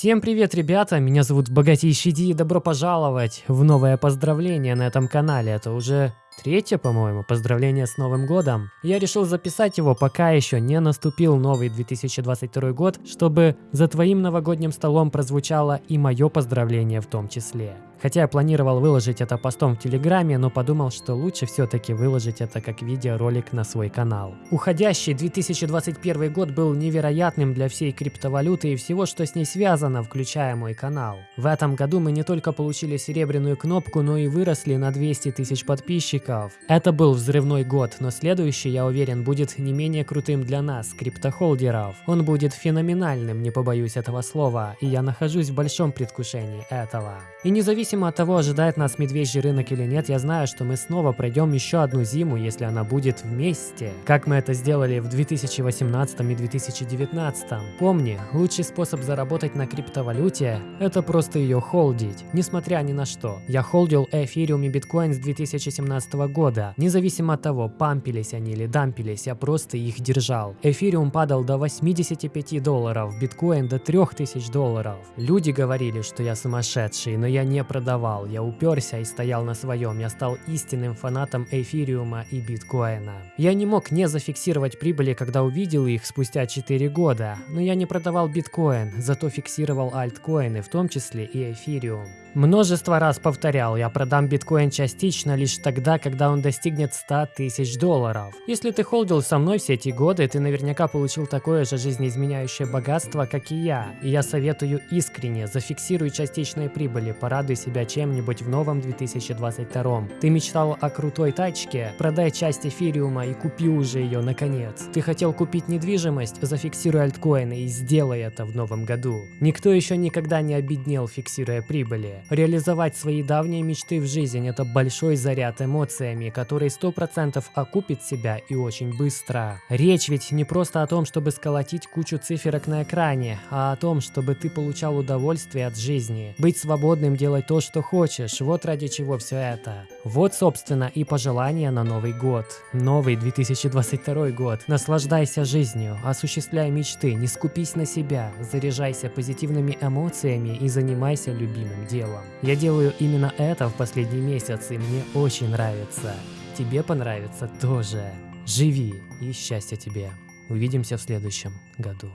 Всем привет, ребята! Меня зовут Богатейший Ди и добро пожаловать в новое поздравление на этом канале. Это уже Третье, по-моему, поздравление с Новым Годом. Я решил записать его, пока еще не наступил новый 2022 год, чтобы за твоим новогодним столом прозвучало и мое поздравление в том числе. Хотя я планировал выложить это постом в Телеграме, но подумал, что лучше все-таки выложить это как видеоролик на свой канал. Уходящий 2021 год был невероятным для всей криптовалюты и всего, что с ней связано, включая мой канал. В этом году мы не только получили серебряную кнопку, но и выросли на 200 тысяч подписчиков, подписчиков. Это был взрывной год, но следующий, я уверен, будет не менее крутым для нас, криптохолдеров. Он будет феноменальным, не побоюсь этого слова, и я нахожусь в большом предвкушении этого. И независимо от того, ожидает нас медвежий рынок или нет, я знаю, что мы снова пройдем еще одну зиму, если она будет вместе. Как мы это сделали в 2018 и 2019. Помни, лучший способ заработать на криптовалюте – это просто ее холдить, несмотря ни на что. Я холдил эфириум и биткоин с 2017 года. Независимо от того, пампились они или дампились, я просто их держал. Эфириум падал до 85 долларов, биткоин до 3000 долларов. Люди говорили, что я сумасшедший, но я не продавал, я уперся и стоял на своем. Я стал истинным фанатом эфириума и биткоина. Я не мог не зафиксировать прибыли, когда увидел их спустя 4 года, но я не продавал биткоин, зато фиксировал альткоины, в том числе и эфириум. Множество раз повторял, я продам биткоин частично лишь тогда, когда он достигнет 100 тысяч долларов. Если ты холдил со мной все эти годы, ты наверняка получил такое же жизнеизменяющее богатство, как и я. И я советую искренне, зафиксируй частичные прибыли, порадуй себя чем-нибудь в новом 2022. Ты мечтал о крутой тачке? Продай часть эфириума и купи уже ее наконец. Ты хотел купить недвижимость? Зафиксируй альткоины и сделай это в новом году. Никто еще никогда не обеднел, фиксируя прибыли. Реализовать свои давние мечты в жизнь – это большой заряд эмоциями, который 100% окупит себя и очень быстро. Речь ведь не просто о том, чтобы сколотить кучу циферок на экране, а о том, чтобы ты получал удовольствие от жизни. Быть свободным, делать то, что хочешь – вот ради чего все это. Вот, собственно, и пожелания на Новый год. Новый 2022 год. Наслаждайся жизнью, осуществляй мечты, не скупись на себя, заряжайся позитивными эмоциями и занимайся любимым делом делом. Я делаю именно это в последний месяц, и мне очень нравится. Тебе понравится тоже. Живи и счастья тебе. Увидимся в следующем году.